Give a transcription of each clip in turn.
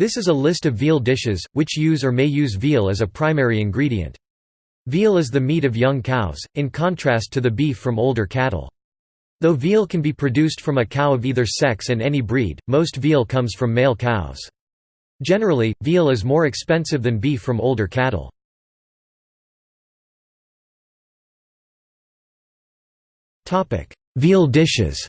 This is a list of veal dishes, which use or may use veal as a primary ingredient. Veal is the meat of young cows, in contrast to the beef from older cattle. Though veal can be produced from a cow of either sex and any breed, most veal comes from male cows. Generally, veal is more expensive than beef from older cattle. Veal dishes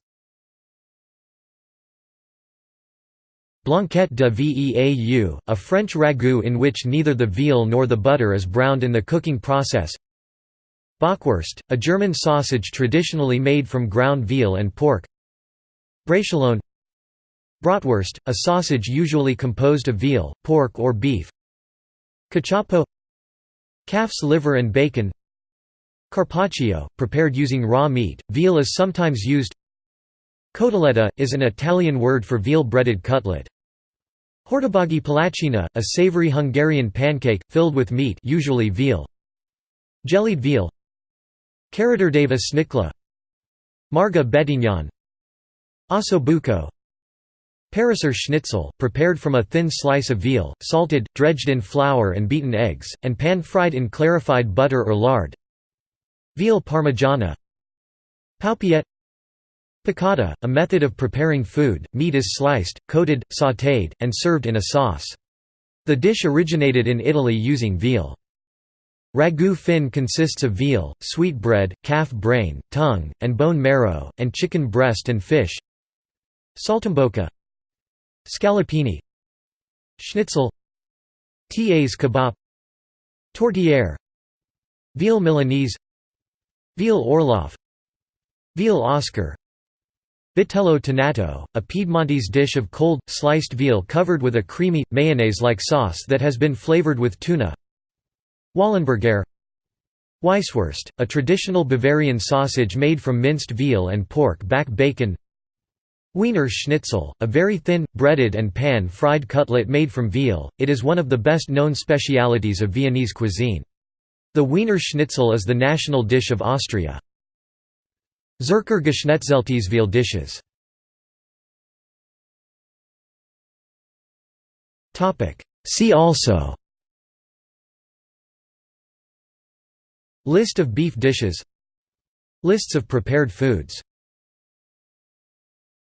Blanquette de Veau, a French ragout in which neither the veal nor the butter is browned in the cooking process. Bockwurst, a German sausage traditionally made from ground veal and pork. Braciolone Bratwurst, a sausage usually composed of veal, pork or beef. Cachopo Calf's liver and bacon. Carpaccio, prepared using raw meat, veal is sometimes used. Cotoletta, is an Italian word for veal-breaded cutlet. Hortobágy palacsinta, a savory Hungarian pancake, filled with meat usually veal. Jellied veal. Karađorđeva šnicla Marga betignon Ossobuco Pariser schnitzel, prepared from a thin slice of veal, salted, dredged in flour and beaten eggs, and pan-fried in clarified butter or lard. Veal parmigiana. Paupiette Piccata, a method of preparing food, meat is sliced, coated, sautéed, and served in a sauce. The dish originated in Italy using veal. Ragout fin consists of veal, sweetbread, calf brain, tongue, and bone marrow, and chicken breast and fish. Saltimbocca Scallopini. Schnitzel. Tas kebab. Tourtière Veal Milanese. Veal Orloff. Veal Oscar Vitello tonnato, a Piedmontese dish of cold, sliced veal covered with a creamy, mayonnaise-like sauce that has been flavored with tuna Wallenbergare Weisswurst, a traditional Bavarian sausage made from minced veal and pork back bacon Wiener Schnitzel, a very thin, breaded and pan-fried cutlet made from veal, it is one of the best-known specialities of Viennese cuisine. The Wiener Schnitzel is the national dish of Austria. Zürcher Geschnetzeltes dishes. See also. List of beef dishes. Lists of prepared foods